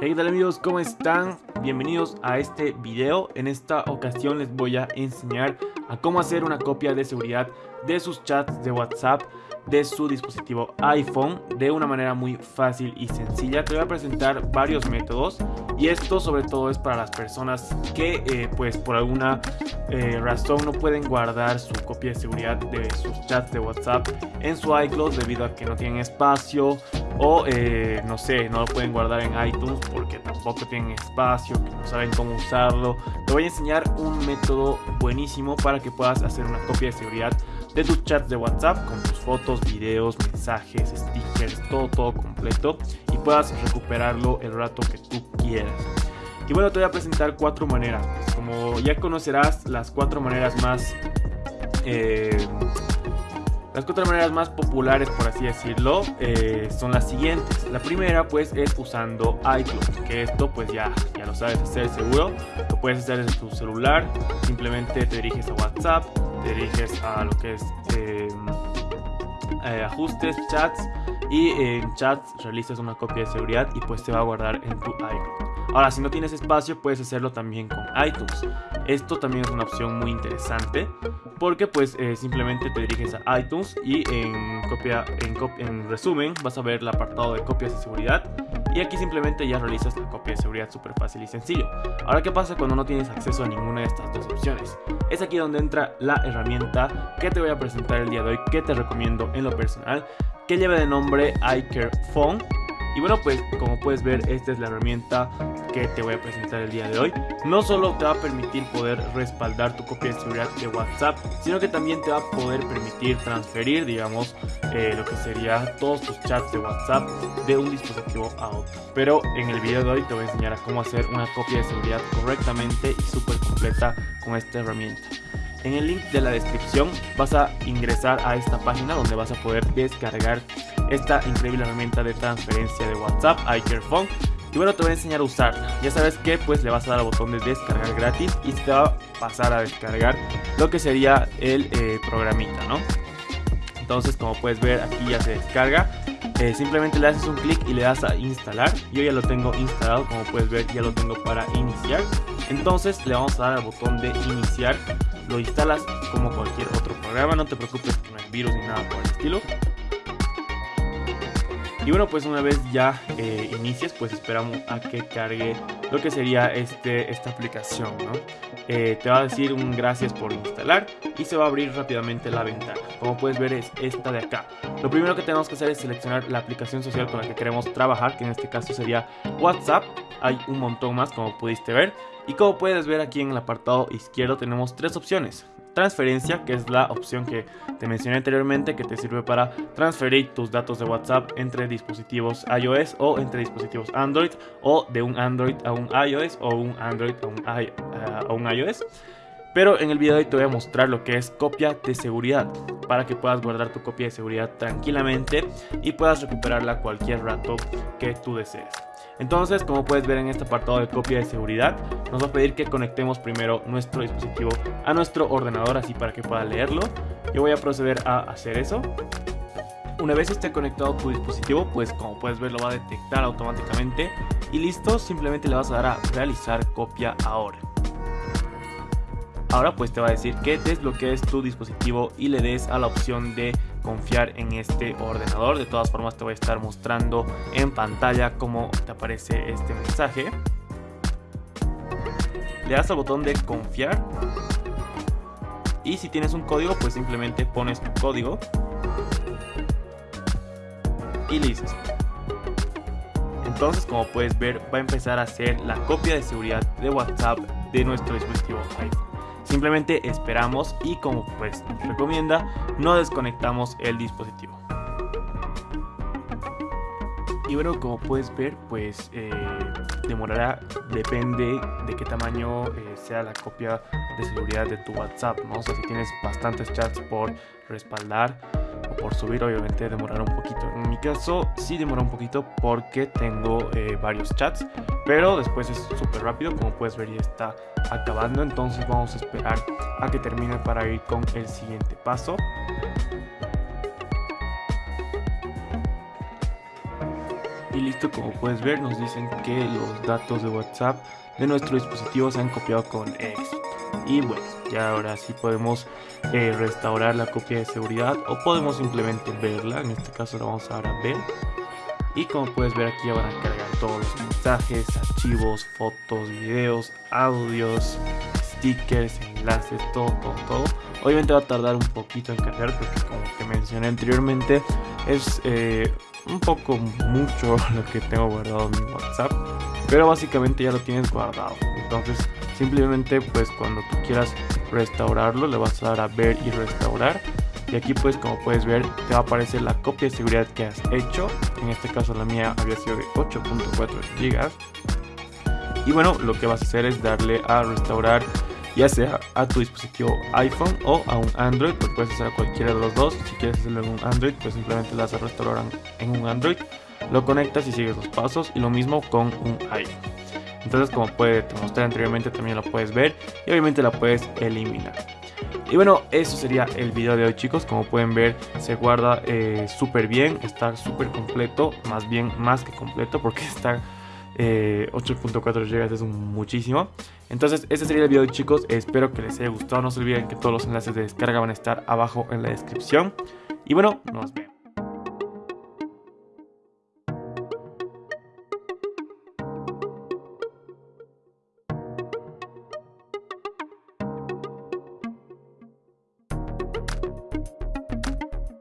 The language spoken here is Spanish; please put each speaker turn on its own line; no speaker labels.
Hey, ¿qué tal amigos? ¿Cómo están? Bienvenidos a este video. En esta ocasión les voy a enseñar a cómo hacer una copia de seguridad de sus chats de WhatsApp de su dispositivo iPhone de una manera muy fácil y sencilla. Te voy a presentar varios métodos y esto sobre todo es para las personas que eh, pues por alguna eh, razón no pueden guardar su copia de seguridad de sus chats de WhatsApp en su iCloud debido a que no tienen espacio o eh, no sé, no lo pueden guardar en iTunes porque tampoco tienen espacio, que no saben cómo usarlo. Te voy a enseñar un método buenísimo para que puedas hacer una copia de seguridad de tus chats de WhatsApp con tus fotos, videos, mensajes, stickers, todo, todo completo y puedas recuperarlo el rato que tú quieras. Y bueno, te voy a presentar cuatro maneras. Como ya conocerás, las cuatro maneras más... Eh, las cuatro maneras más populares, por así decirlo, eh, son las siguientes. La primera, pues, es usando iCloud, que esto, pues, ya, ya lo sabes hacer seguro. Lo puedes hacer en tu celular, simplemente te diriges a WhatsApp, te diriges a lo que es em, eh, ajustes, chats y en chats realizas una copia de seguridad y pues te va a guardar en tu iCloud. Ahora, si no tienes espacio, puedes hacerlo también con iTunes. Esto también es una opción muy interesante porque pues eh, simplemente te diriges a iTunes y en, copia, en, en resumen vas a ver el apartado de copias de seguridad y aquí simplemente ya realizas la copia de seguridad súper fácil y sencillo. Ahora, ¿qué pasa cuando no tienes acceso a ninguna de estas dos opciones? Es aquí donde entra la herramienta que te voy a presentar el día de hoy, que te recomiendo en lo personal, que lleva de nombre iCare Phone y bueno, pues como puedes ver, esta es la herramienta que te voy a presentar el día de hoy. No solo te va a permitir poder respaldar tu copia de seguridad de WhatsApp, sino que también te va a poder permitir transferir, digamos, eh, lo que sería todos tus chats de WhatsApp de un dispositivo a otro. Pero en el video de hoy te voy a enseñar a cómo hacer una copia de seguridad correctamente y súper completa con esta herramienta. En el link de la descripción vas a ingresar a esta página donde vas a poder descargar esta increíble herramienta de transferencia de WhatsApp, iCarePhone. Y bueno, te voy a enseñar a usarla. Ya sabes que pues le vas a dar al botón de descargar gratis y te va a pasar a descargar lo que sería el eh, programita, ¿no? Entonces, como puedes ver, aquí ya se descarga. Eh, simplemente le haces un clic y le das a instalar. Yo ya lo tengo instalado, como puedes ver, ya lo tengo para iniciar. Entonces, le vamos a dar al botón de iniciar lo instalas como cualquier otro programa, no te preocupes con el virus ni nada por el estilo. Y bueno, pues una vez ya eh, inicies, pues esperamos a que cargue lo que sería este, esta aplicación, ¿no? Eh, te va a decir un gracias por instalar y se va a abrir rápidamente la ventana. Como puedes ver es esta de acá. Lo primero que tenemos que hacer es seleccionar la aplicación social con la que queremos trabajar, que en este caso sería WhatsApp. Hay un montón más como pudiste ver. Y como puedes ver aquí en el apartado izquierdo tenemos tres opciones transferencia, que es la opción que te mencioné anteriormente, que te sirve para transferir tus datos de WhatsApp entre dispositivos iOS o entre dispositivos Android, o de un Android a un iOS o un Android a un, iOS. Pero en el video de hoy te voy a mostrar lo que es copia de seguridad, para que puedas guardar tu copia de seguridad tranquilamente y puedas recuperarla cualquier rato que tú desees. Entonces, como puedes ver en este apartado de copia de seguridad, nos va a pedir que conectemos primero nuestro dispositivo a nuestro ordenador, así para que pueda leerlo. Yo voy a proceder a hacer eso. Una vez esté conectado tu dispositivo, pues como puedes ver lo va a detectar automáticamente y listo, simplemente le vas a dar a realizar copia ahora. Ahora pues te va a decir que desbloquees tu dispositivo y le des a la opción de confiar en este ordenador. De todas formas te voy a estar mostrando en pantalla cómo te aparece este mensaje. Le das al botón de confiar. Y si tienes un código pues simplemente pones tu código. Y listo. Entonces como puedes ver va a empezar a hacer la copia de seguridad de WhatsApp de nuestro dispositivo iPhone. Simplemente esperamos y como pues nos recomienda, no desconectamos el dispositivo. Y bueno, como puedes ver, pues eh, demorará, depende de qué tamaño eh, sea la copia de seguridad de tu WhatsApp, ¿no? O sea, si tienes bastantes chats por respaldar, por subir obviamente demorará un poquito. En mi caso sí demora un poquito porque tengo eh, varios chats, pero después es súper rápido, como puedes ver ya está acabando, entonces vamos a esperar a que termine para ir con el siguiente paso. Y listo, como puedes ver nos dicen que los datos de WhatsApp de nuestro dispositivo se han copiado con éxito. Y bueno, ya ahora sí podemos eh, restaurar la copia de seguridad o podemos simplemente verla. En este caso la vamos a dar a ver. Y como puedes ver aquí van a cargar todos los mensajes, archivos, fotos, videos, audios, stickers, enlaces, todo, todo, todo. Obviamente va a tardar un poquito en cargar porque como te mencioné anteriormente es eh, un poco mucho lo que tengo guardado en mi WhatsApp. Pero básicamente ya lo tienes guardado. Entonces simplemente pues cuando tú quieras restaurarlo le vas a dar a ver y restaurar. Y aquí pues como puedes ver te va a aparecer la copia de seguridad que has hecho. En este caso la mía había sido de 8.4 GB. Y bueno, lo que vas a hacer es darle a restaurar ya sea a tu dispositivo iPhone o a un Android, pues puedes hacer cualquiera de los dos. Si quieres hacerlo en un Android, pues simplemente lo vas a restaurar en un Android, lo conectas y sigues los pasos y lo mismo con un iPhone. Entonces, como puede, te mostré anteriormente, también lo puedes ver y obviamente la puedes eliminar. Y bueno, eso sería el video de hoy chicos, como pueden ver se guarda eh, súper bien, está súper completo, más bien más que completo porque está 8.4 eh, GB es muchísimo. Entonces, este sería el video chicos. Espero que les haya gustado. No se olviden que todos los enlaces de descarga van a estar abajo en la descripción. Y bueno, nos vemos.